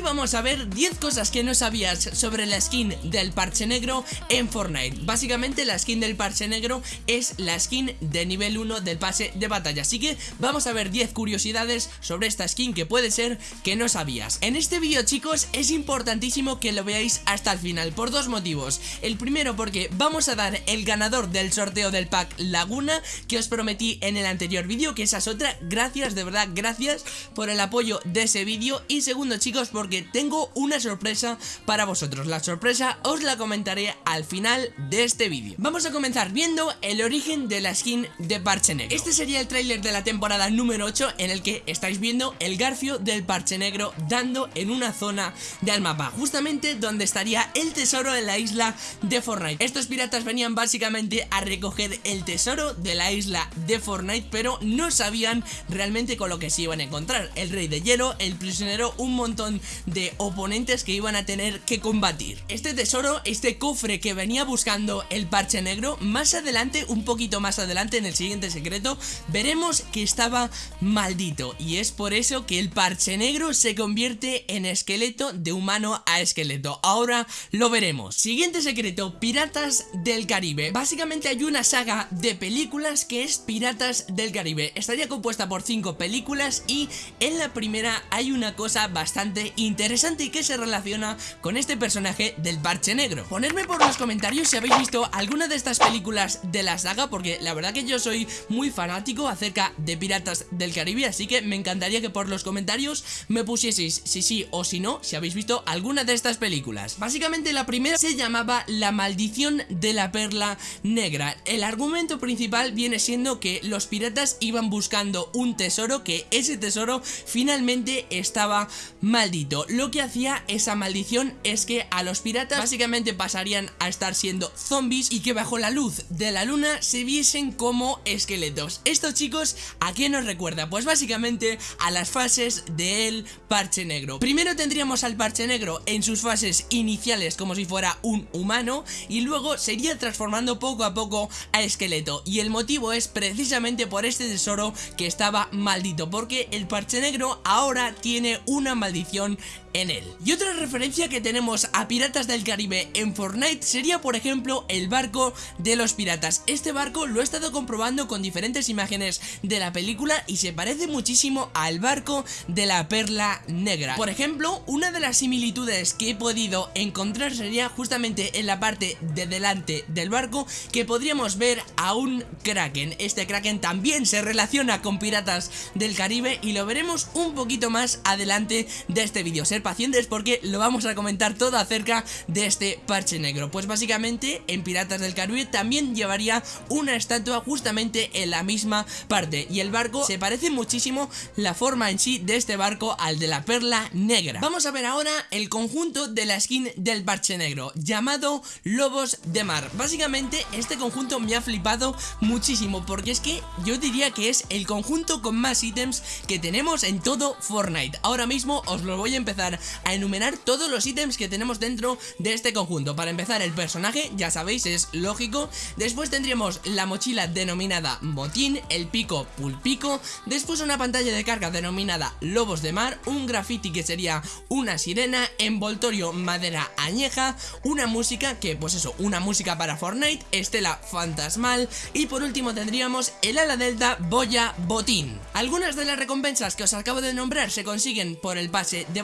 Hoy vamos a ver 10 cosas que no sabías sobre la skin del parche negro en Fortnite. Básicamente la skin del parche negro es la skin de nivel 1 del pase de batalla. Así que vamos a ver 10 curiosidades sobre esta skin que puede ser que no sabías. En este vídeo chicos es importantísimo que lo veáis hasta el final por dos motivos. El primero porque vamos a dar el ganador del sorteo del pack Laguna que os prometí en el anterior vídeo Que esa es otra, gracias de verdad, gracias por el apoyo de ese vídeo. Y segundo chicos porque tengo una sorpresa para vosotros. La sorpresa os la comentaré al final de este vídeo. Vamos a comenzar viendo el origen de la skin de Parche Negro. Este sería el tráiler de la temporada número 8 en el que estáis viendo el garfio del Parche Negro dando en una zona del mapa Justamente donde estaría el tesoro en la isla de Fortnite. Estos piratas venían básicamente a recoger el tesoro de la isla de Fortnite Pero no sabían realmente con lo que se iban a encontrar. El rey de hielo, el prisionero, un montón de oponentes que iban a tener que combatir. Este tesoro, este cofre que venía buscando el parche negro Más adelante, un poquito más adelante en el siguiente secreto Veremos que estaba maldito. Y es por eso que el parche negro se convierte en esqueleto de humano a esqueleto. Ahora lo veremos. Siguiente secreto, Piratas del Caribe. Básicamente hay una saga de películas que es Piratas del Caribe. Estaría compuesta por cinco películas y en la primera hay una cosa bastante interesante y que se relaciona con este personaje del parche negro. Ponedme por los comentarios si habéis visto alguna de estas películas de la saga porque la verdad que yo soy muy fanático acerca de Piratas del Caribe Así que me encantaría que por los comentarios me pusieseis si sí o si no si habéis visto alguna de estas películas. Básicamente la primera se llamaba La Maldición de la Perla Negra. El argumento principal viene siendo que los piratas iban buscando un tesoro que ese tesoro finalmente estaba maldito Lo que hacía esa maldición es que a los piratas básicamente pasarían a estar siendo zombies y que bajo la luz de la luna se viesen como esqueletos. Esto chicos, ¿a qué nos recuerda? Pues básicamente a las fases del parche negro. Primero tendríamos al parche negro en sus fases iniciales como si fuera un humano y luego se iría transformando poco a poco a esqueleto. Y el motivo es precisamente por este tesoro que estaba maldito porque el parche negro ahora tiene una maldición en él. Y otra referencia que tenemos a Piratas del Caribe en Fortnite sería por ejemplo el barco de los piratas. Este barco lo he estado comprobando con diferentes imágenes de la película y se parece muchísimo al barco de la perla negra. Por ejemplo, una de las similitudes que he podido encontrar sería justamente en la parte de delante del barco que podríamos ver a un kraken. Este kraken también se relaciona con Piratas del Caribe y lo veremos un poquito más adelante de este vídeo pacientes porque lo vamos a comentar todo acerca de este parche negro. Pues básicamente en Piratas del Caribe también llevaría una estatua justamente en la misma parte. Y el barco se parece muchísimo la forma en sí de este barco al de la perla negra. Vamos a ver ahora el conjunto de la skin del parche negro llamado Lobos de Mar. Básicamente este conjunto me ha flipado muchísimo porque es que yo diría que es el conjunto con más ítems que tenemos en todo Fortnite. Ahora mismo os lo voy a empezar a enumerar todos los ítems que tenemos dentro de este conjunto. Para empezar el personaje, ya sabéis, es lógico. Después tendríamos la mochila denominada Motín, el pico Pulpico. Después una pantalla de carga denominada Lobos de Mar Un graffiti que sería una sirena Envoltorio madera añeja Una música que, pues eso, una música para Fortnite Estela fantasmal. Y por último tendríamos el ala delta Boya Botín. Algunas de las recompensas que os acabo de nombrar se consiguen por el pase de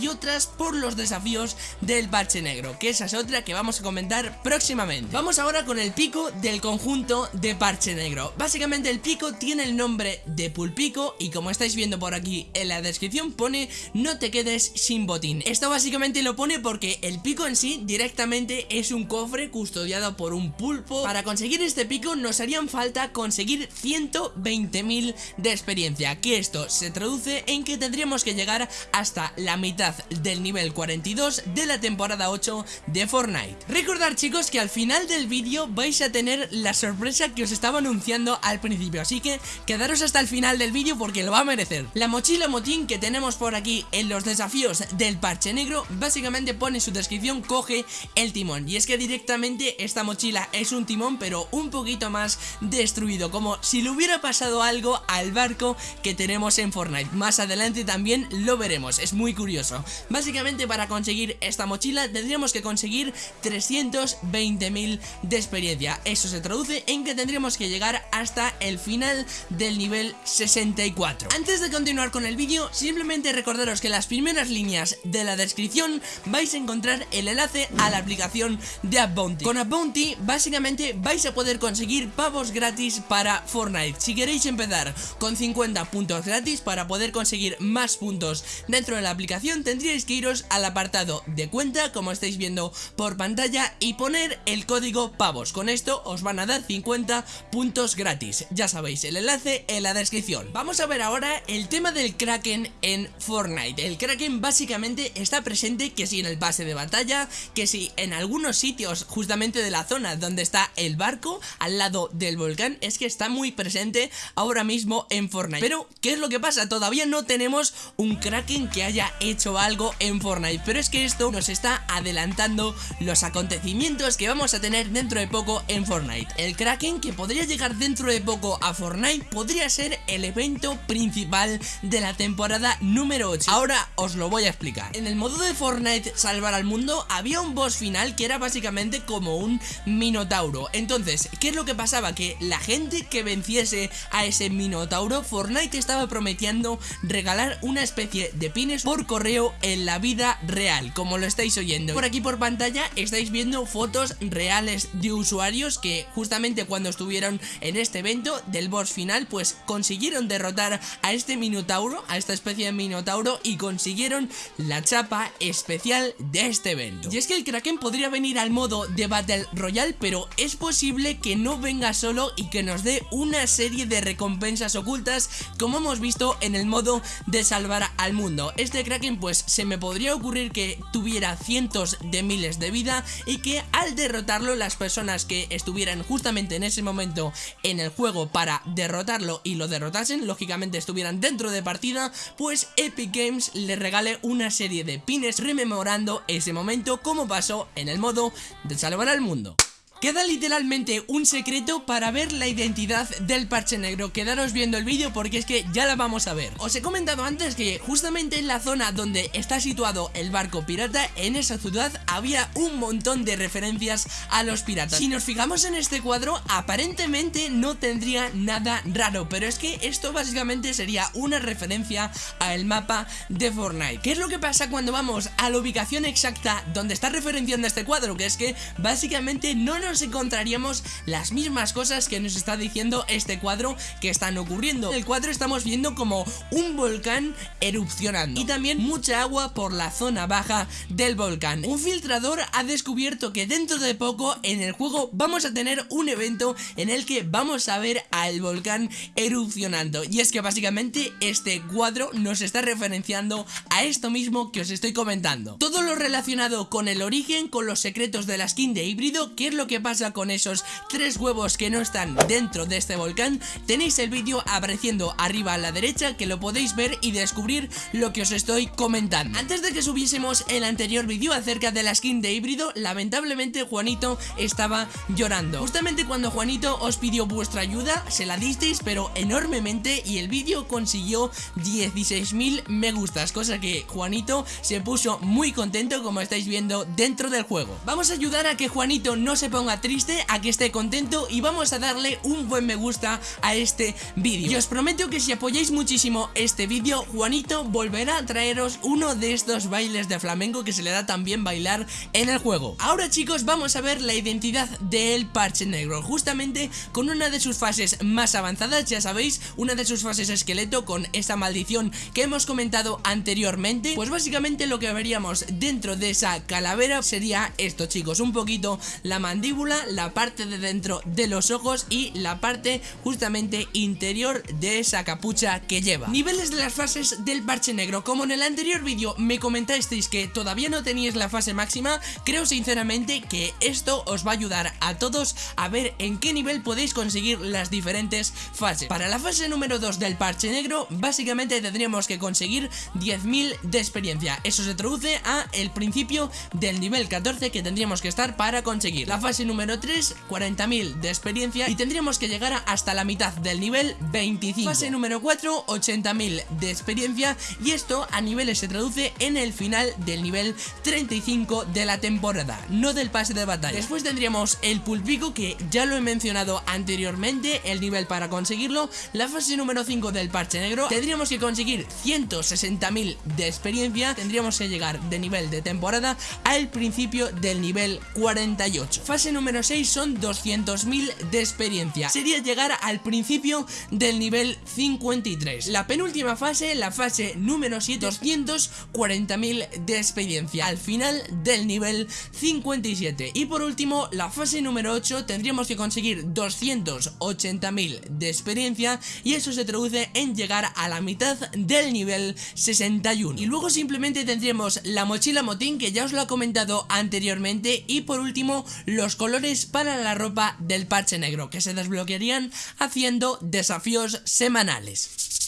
y otras por los desafíos del parche negro, que esa es otra que vamos a comentar próximamente. Vamos ahora con el pico del conjunto de parche negro. Básicamente el pico tiene el nombre de pulpico y como estáis viendo por aquí en la descripción pone no te quedes sin botín. Esto básicamente lo pone porque el pico en sí directamente es un cofre custodiado por un pulpo. Para conseguir este pico nos harían falta conseguir 120.000 de experiencia, que esto se traduce en que tendríamos que llegar hasta la mitad del nivel 42 de la temporada 8 de Fortnite. Recordad chicos que al final del vídeo vais a tener la sorpresa que os estaba anunciando al principio, así que quedaros hasta el final del vídeo porque lo va a merecer. La mochila motín que tenemos por aquí en los desafíos del parche negro, básicamente pone en su descripción coge el timón. Y es que directamente esta mochila es un timón pero un poquito más destruido, como si le hubiera pasado algo al barco que tenemos en Fortnite. Más adelante también lo veremos, es muy curioso. Básicamente para conseguir esta mochila tendríamos que conseguir 320.000 de experiencia. Eso se traduce en que tendríamos que llegar hasta el final del nivel 64. Antes de continuar con el vídeo, simplemente recordaros que en las primeras líneas de la descripción vais a encontrar el enlace a la aplicación de AppBounty. Con AppBounty básicamente vais a poder conseguir pavos gratis para Fortnite. Si queréis empezar con 50 puntos gratis para poder conseguir más puntos dentro de la aplicación, tendríais que iros al apartado de cuenta, como estáis viendo por pantalla, y poner el código pavos. Con esto os van a dar 50 puntos gratis. Ya sabéis, el enlace en la descripción. Vamos a ver ahora el tema del Kraken en Fortnite. El Kraken básicamente está presente que si en el pase de batalla, que si en algunos sitios justamente de la zona donde está el barco, al lado del volcán, es que está muy presente ahora mismo en Fortnite. Pero, ¿qué es lo que pasa? Todavía no tenemos un Kraken que haya hecho algo en Fortnite. Pero es que esto nos está adelantando los acontecimientos que vamos a tener dentro de poco en Fortnite. El Kraken que podría llegar dentro de poco a Fortnite podría ser el evento principal de la temporada número 8. Ahora os lo voy a explicar. En el modo de Fortnite Salvar al Mundo había un boss final que era básicamente como un Minotauro. Entonces, ¿qué es lo que pasaba? Que la gente que venciese a ese Minotauro, Fortnite estaba prometiendo regalar una especie de pines por correo en la vida real, como lo estáis oyendo. Por aquí por pantalla estáis viendo fotos reales de usuarios que justamente cuando estuvieron en este evento del boss final pues consiguieron derrotar a este Minotauro, a esta especie de Minotauro y consiguieron la chapa especial de este evento. Y es que el Kraken podría venir al modo de Battle Royale pero es posible que no venga solo y que nos dé una serie de recompensas ocultas como hemos visto en el modo de salvar al mundo. Este Kraken pues se me podría ocurrir que tuviera cientos de miles de vida y que al derrotarlo las personas que estuvieran justamente en ese momento en el juego para derrotarlo y lo derrotasen, lógicamente estuvieran dentro de partida, pues Epic Games le regale una serie de pines rememorando ese momento como pasó en el modo de salvar al mundo. Queda literalmente un secreto para ver la identidad del parche negro. Quedaros viendo el vídeo porque es que ya la vamos a ver. Os he comentado antes que justamente en la zona donde está situado el barco pirata En esa ciudad había un montón de referencias a los piratas. Si nos fijamos en este cuadro aparentemente no tendría nada raro Pero es que esto básicamente sería una referencia al mapa de Fortnite. ¿Qué es lo que pasa cuando vamos a la ubicación exacta donde está referenciando este cuadro? Que es que básicamente no nos nos encontraríamos las mismas cosas que nos está diciendo este cuadro que están ocurriendo. En el cuadro estamos viendo como un volcán erupcionando y también mucha agua por la zona baja del volcán. Un filtrador ha descubierto que dentro de poco en el juego vamos a tener un evento en el que vamos a ver al volcán erupcionando y es que básicamente este cuadro nos está referenciando a esto mismo que os estoy comentando. Todo lo relacionado con el origen, con los secretos de la skin de híbrido, que es lo que pasa con esos tres huevos que no están dentro de este volcán, tenéis el vídeo apareciendo arriba a la derecha que lo podéis ver y descubrir lo que os estoy comentando. Antes de que subiésemos el anterior vídeo acerca de la skin de híbrido, lamentablemente Juanito estaba llorando. Justamente cuando Juanito os pidió vuestra ayuda, se la disteis pero enormemente y el vídeo consiguió 16.000 me gustas, cosa que Juanito se puso muy contento como estáis viendo dentro del juego. Vamos a ayudar a que Juanito no se ponga triste, a que esté contento y vamos a darle un buen me gusta a este vídeo. Y os prometo que si apoyáis muchísimo este vídeo, Juanito volverá a traeros uno de estos bailes de flamenco que se le da también bailar en el juego. Ahora chicos, vamos a ver la identidad del parche negro, justamente con una de sus fases más avanzadas, ya sabéis, una de sus fases esqueleto con esa maldición que hemos comentado anteriormente, pues básicamente lo que veríamos dentro de esa calavera sería esto chicos, un poquito la mandíbula la parte de dentro de los ojos y la parte justamente interior de esa capucha que lleva. Niveles de las fases del parche negro. Como en el anterior vídeo me comentasteis que todavía no teníais la fase máxima, creo sinceramente que esto os va a ayudar a todos a ver en qué nivel podéis conseguir las diferentes fases. Para la fase número 2 del parche negro, básicamente tendríamos que conseguir 10.000 de experiencia. Eso se traduce a el principio del nivel 14 que tendríamos que estar para conseguir. La fase número 3, 40.000 de experiencia y tendríamos que llegar hasta la mitad del nivel 25. Fase número 4, 80.000 de experiencia y esto a niveles se traduce en el final del nivel 35 de la temporada, no del pase de batalla. Después tendríamos el pulpico que ya lo he mencionado anteriormente, el nivel para conseguirlo. La fase número 5 del parche negro, tendríamos que conseguir 160.000 de experiencia, tendríamos que llegar de nivel de temporada al principio del nivel 48. Fase número 6 son 200.000 de experiencia, sería llegar al principio del nivel 53. La penúltima fase, la fase número 7, 240.000 de experiencia al final del nivel 57. Y por último, la fase número 8 tendríamos que conseguir 280.000 de experiencia y eso se traduce en llegar a la mitad del nivel 61. Y luego simplemente tendríamos la mochila motín que ya os lo he comentado anteriormente y por último los colores para la ropa del parche negro que se desbloquearían haciendo desafíos semanales.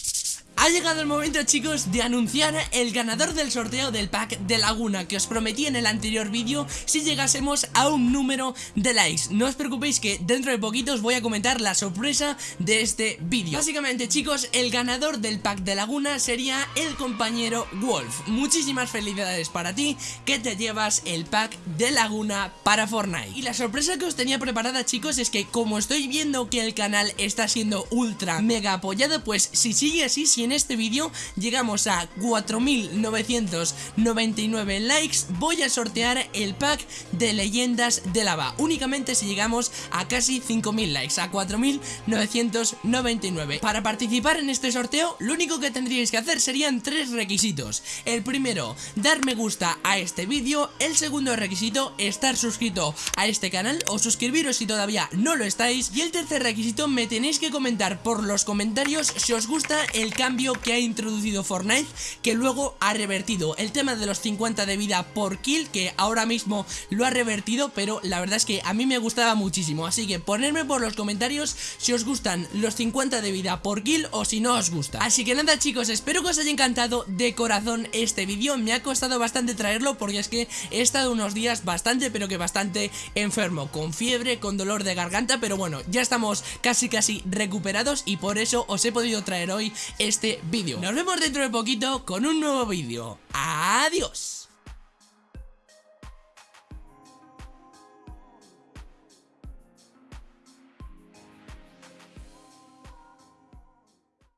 Ha llegado el momento chicos de anunciar el ganador del sorteo del pack de Laguna que os prometí en el anterior vídeo si llegásemos a un número de likes. No os preocupéis que dentro de poquito os voy a comentar la sorpresa de este vídeo. Básicamente chicos, el ganador del pack de Laguna sería el compañero Wolf. Muchísimas felicidades para ti que te llevas el pack de Laguna para Fortnite. Y la sorpresa que os tenía preparada chicos es que como estoy viendo que el canal está siendo ultra mega apoyado, pues si sigue así, en este vídeo llegamos a 4.999 likes, voy a sortear el pack de leyendas de lava. Únicamente si llegamos a casi 5.000 likes, a 4.999. Para participar en este sorteo, lo único que tendríais que hacer serían tres requisitos. El primero, dar me gusta a este vídeo. El segundo requisito, estar suscrito a este canal o suscribiros si todavía no lo estáis. Y el tercer requisito, me tenéis que comentar por los comentarios si os gusta el cambio que ha introducido Fortnite que luego ha revertido. El tema de los 50 de vida por kill que ahora mismo lo ha revertido pero la verdad es que a mí me gustaba muchísimo. Así que ponedme por los comentarios si os gustan los 50 de vida por kill o si no os gusta. Así que nada chicos espero que os haya encantado de corazón este vídeo. Me ha costado bastante traerlo porque es que he estado unos días bastante pero que bastante enfermo con fiebre, con dolor de garganta pero bueno ya estamos casi casi recuperados y por eso os he podido traer hoy este vídeo. Nos vemos dentro de poquito con un nuevo vídeo. Adiós.